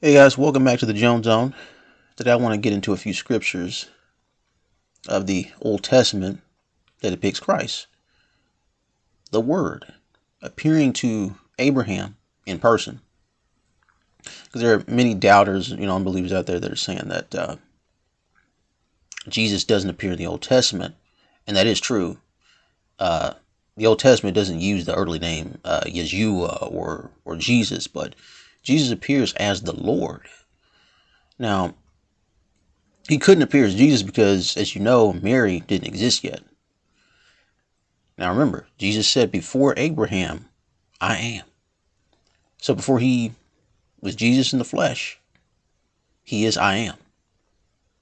Hey guys, welcome back to the Jones Zone. Today I want to get into a few scriptures of the Old Testament that depicts Christ. The Word appearing to Abraham in person. Because there are many doubters, you know, unbelievers out there that are saying that uh, Jesus doesn't appear in the Old Testament, and that is true. Uh, the Old Testament doesn't use the early name uh, Yeshua or or Jesus, but Jesus appears as the Lord. Now, he couldn't appear as Jesus because, as you know, Mary didn't exist yet. Now remember, Jesus said, Before Abraham, I am. So before he was Jesus in the flesh, he is I am.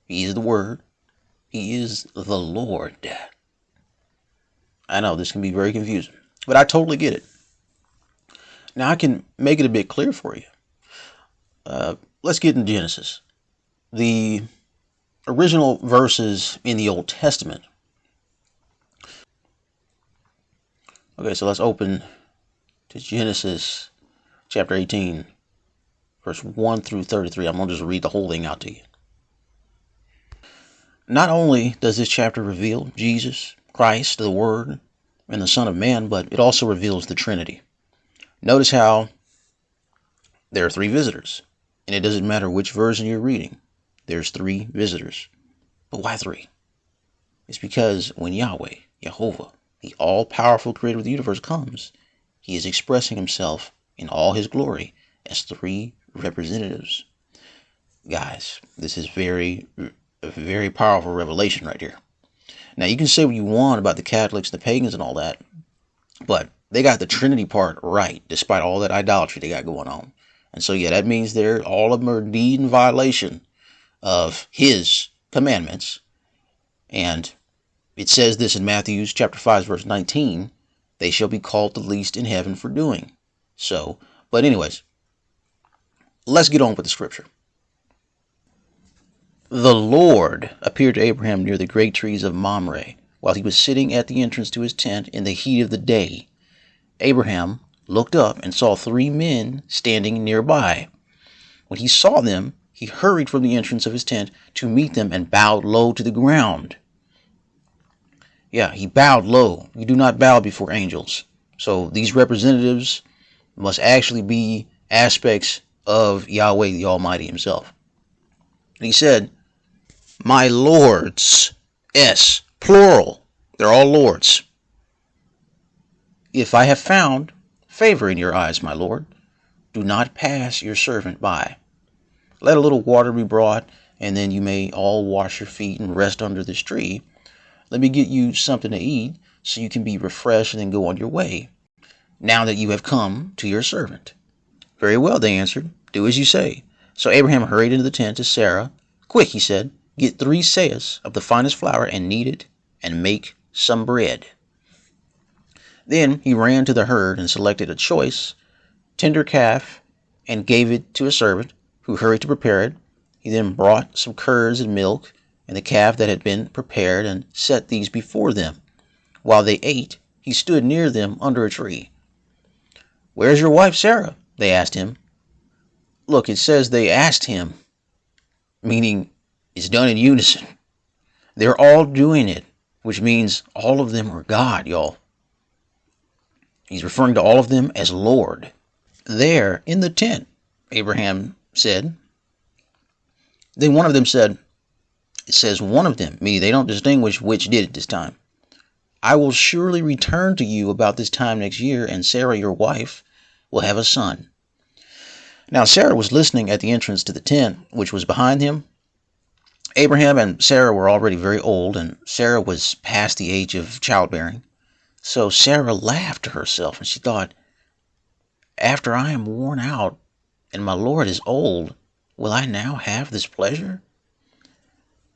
He is the Word. He is the Lord. I know this can be very confusing, but I totally get it. Now I can make it a bit clear for you. Uh, let's get into Genesis. The original verses in the Old Testament. Okay, so let's open to Genesis chapter 18, verse 1 through 33. I'm going to just read the whole thing out to you. Not only does this chapter reveal Jesus, Christ, the Word, and the Son of Man, but it also reveals the Trinity. Notice how there are three visitors and it doesn't matter which version you're reading, there's three visitors. But why three? It's because when Yahweh, Jehovah, the all powerful creator of the universe, comes, he is expressing himself in all his glory as three representatives. Guys, this is very, very powerful revelation right here. Now, you can say what you want about the Catholics, the pagans, and all that, but they got the Trinity part right, despite all that idolatry they got going on. And so, yeah, that means they're all of them are indeed in violation of his commandments. And it says this in Matthew chapter 5, verse 19 they shall be called the least in heaven for doing. So, but, anyways, let's get on with the scripture. The Lord appeared to Abraham near the great trees of Mamre while he was sitting at the entrance to his tent in the heat of the day. Abraham looked up and saw three men standing nearby. When he saw them, he hurried from the entrance of his tent to meet them and bowed low to the ground. Yeah, he bowed low. You do not bow before angels. So these representatives must actually be aspects of Yahweh the Almighty himself. And he said, My lords, S, plural, they're all lords. If I have found favor in your eyes, my lord. Do not pass your servant by. Let a little water be brought, and then you may all wash your feet and rest under this tree. Let me get you something to eat, so you can be refreshed and then go on your way, now that you have come to your servant. Very well, they answered. Do as you say. So Abraham hurried into the tent to Sarah. Quick, he said, get three seahs of the finest flour and knead it, and make some bread. Then he ran to the herd and selected a choice, tender calf and gave it to a servant, who hurried to prepare it. He then brought some curds and milk and the calf that had been prepared and set these before them. While they ate, he stood near them under a tree. Where's your wife Sarah? They asked him. Look, it says they asked him, meaning it's done in unison. They're all doing it, which means all of them are God, y'all. He's referring to all of them as Lord. There in the tent, Abraham said. Then one of them said, It says one of them, me, they don't distinguish which did it this time. I will surely return to you about this time next year, and Sarah, your wife, will have a son. Now, Sarah was listening at the entrance to the tent, which was behind him. Abraham and Sarah were already very old, and Sarah was past the age of childbearing. So Sarah laughed to herself and she thought, After I am worn out and my Lord is old, will I now have this pleasure?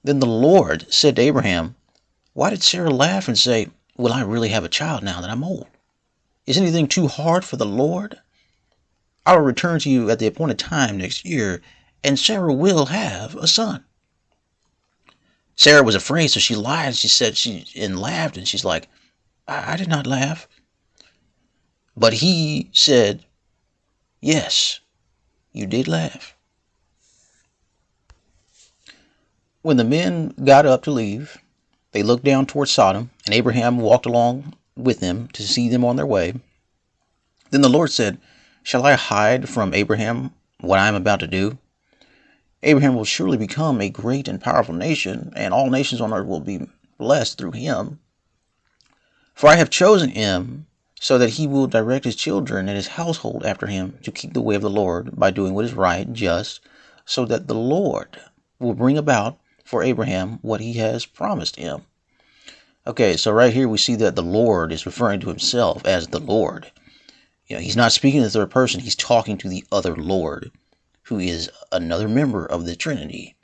Then the Lord said to Abraham, Why did Sarah laugh and say, Will I really have a child now that I'm old? Is anything too hard for the Lord? I will return to you at the appointed time next year, and Sarah will have a son. Sarah was afraid, so she lied. She said she and laughed, and she's like, I, I did not laugh. But he said, Yes, you did laugh. When the men got up to leave, they looked down toward Sodom, and Abraham walked along with them to see them on their way. Then the Lord said, Shall I hide from Abraham what I am about to do? Abraham will surely become a great and powerful nation, and all nations on earth will be blessed through him. For I have chosen him so that he will direct his children and his household after him to keep the way of the Lord by doing what is right and just, so that the Lord will bring about for Abraham what he has promised him. Okay, so right here we see that the Lord is referring to himself as the Lord. You know, he's not speaking in the third person, he's talking to the other Lord, who is another member of the Trinity.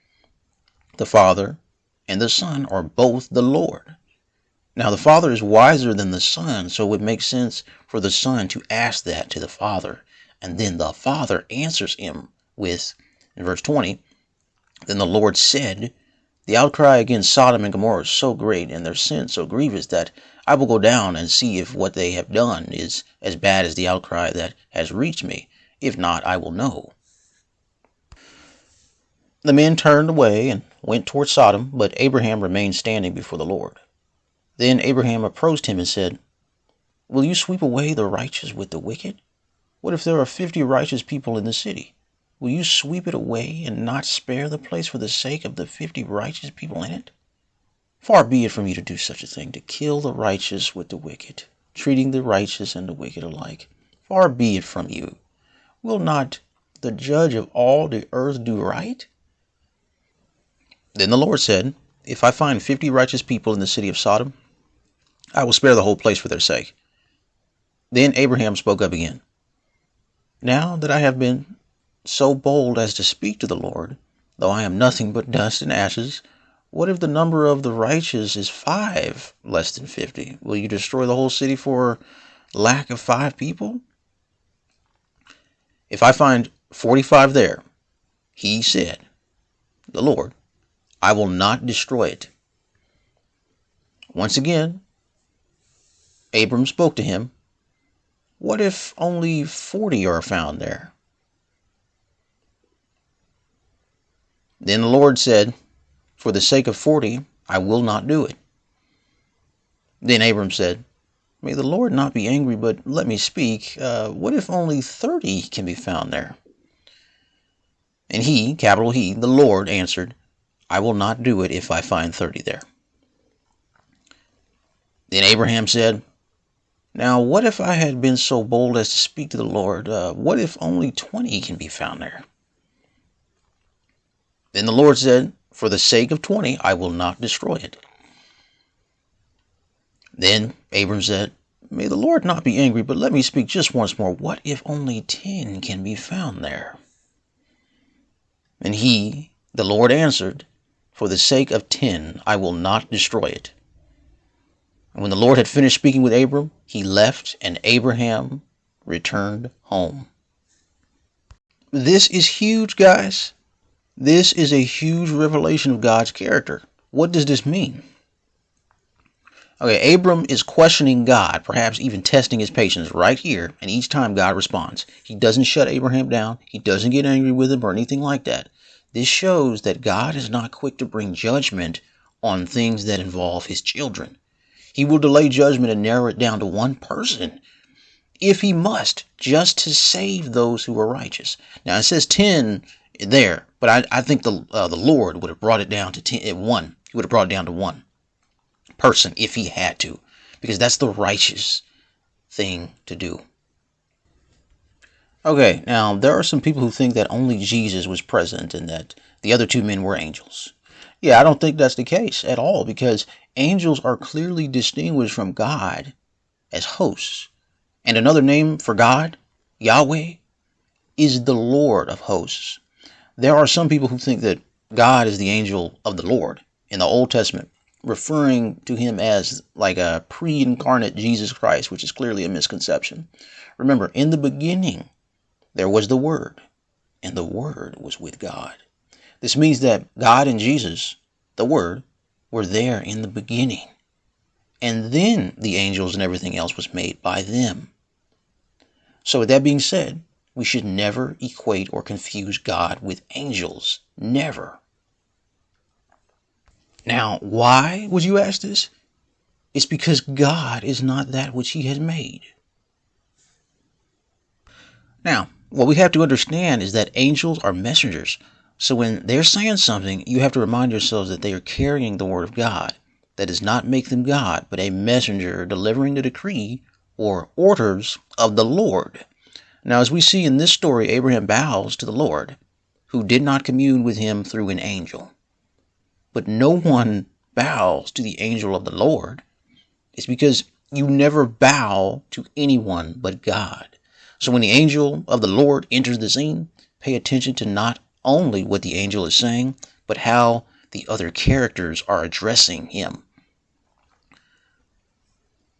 The Father and the Son are both the Lord. Now, the Father is wiser than the Son, so it would make sense for the Son to ask that to the Father. And then the Father answers him with, in verse 20, Then the Lord said, The outcry against Sodom and Gomorrah is so great, and their sin so grievous, that I will go down and see if what they have done is as bad as the outcry that has reached me. If not, I will know. The men turned away and went toward Sodom, but Abraham remained standing before the Lord. Then Abraham approached him and said, Will you sweep away the righteous with the wicked? What if there are fifty righteous people in the city? Will you sweep it away and not spare the place for the sake of the fifty righteous people in it? Far be it from you to do such a thing, to kill the righteous with the wicked, treating the righteous and the wicked alike. Far be it from you. Will not the judge of all the earth do right? Then the Lord said, If I find fifty righteous people in the city of Sodom, I will spare the whole place for their sake. Then Abraham spoke up again. Now that I have been so bold as to speak to the Lord, though I am nothing but dust and ashes, what if the number of the righteous is five less than fifty? Will you destroy the whole city for lack of five people? If I find forty five there, he said, the Lord, I will not destroy it. Once again, Abram spoke to him, What if only forty are found there? Then the Lord said, For the sake of forty, I will not do it. Then Abram said, May the Lord not be angry, but let me speak. Uh, what if only thirty can be found there? And he, capital He, the Lord, answered, I will not do it if I find thirty there. Then Abraham said, now, what if I had been so bold as to speak to the Lord? Uh, what if only 20 can be found there? Then the Lord said, For the sake of 20, I will not destroy it. Then Abram said, May the Lord not be angry, but let me speak just once more. What if only 10 can be found there? And he, the Lord, answered, For the sake of 10, I will not destroy it. And when the Lord had finished speaking with Abram, he left, and Abraham returned home. This is huge, guys. This is a huge revelation of God's character. What does this mean? Okay, Abram is questioning God, perhaps even testing his patience right here, and each time God responds. He doesn't shut Abraham down, he doesn't get angry with him or anything like that. This shows that God is not quick to bring judgment on things that involve his children. He will delay judgment and narrow it down to one person if he must, just to save those who are righteous. Now it says 10 there, but I, I think the uh, the Lord would have brought it down to 10, uh, one. He would have brought it down to one person if he had to, because that's the righteous thing to do. Okay, now there are some people who think that only Jesus was present and that the other two men were angels. Yeah, I don't think that's the case at all because angels are clearly distinguished from God as hosts. And another name for God, Yahweh, is the Lord of hosts. There are some people who think that God is the angel of the Lord in the Old Testament, referring to him as like a pre incarnate Jesus Christ, which is clearly a misconception. Remember, in the beginning, there was the Word, and the Word was with God. This means that God and Jesus, the Word, were there in the beginning. And then the angels and everything else was made by them. So, with that being said, we should never equate or confuse God with angels. Never. Now, why would you ask this? It's because God is not that which He has made. Now, what we have to understand is that angels are messengers. So when they're saying something, you have to remind yourselves that they are carrying the word of God. That does not make them God, but a messenger delivering the decree or orders of the Lord. Now, as we see in this story, Abraham bows to the Lord, who did not commune with him through an angel. But no one bows to the angel of the Lord. It's because you never bow to anyone but God. So when the angel of the Lord enters the scene, pay attention to not only what the angel is saying, but how the other characters are addressing him.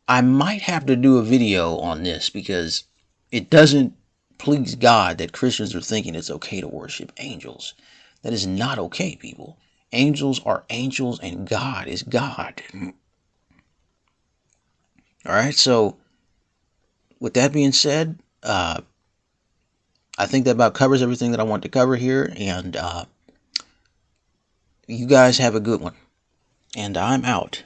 I might have to do a video on this because it doesn't please God that Christians are thinking it's okay to worship angels. That is not okay, people. Angels are angels and God is God. All right, so with that being said, uh, I think that about covers everything that I want to cover here. And uh, you guys have a good one. And I'm out.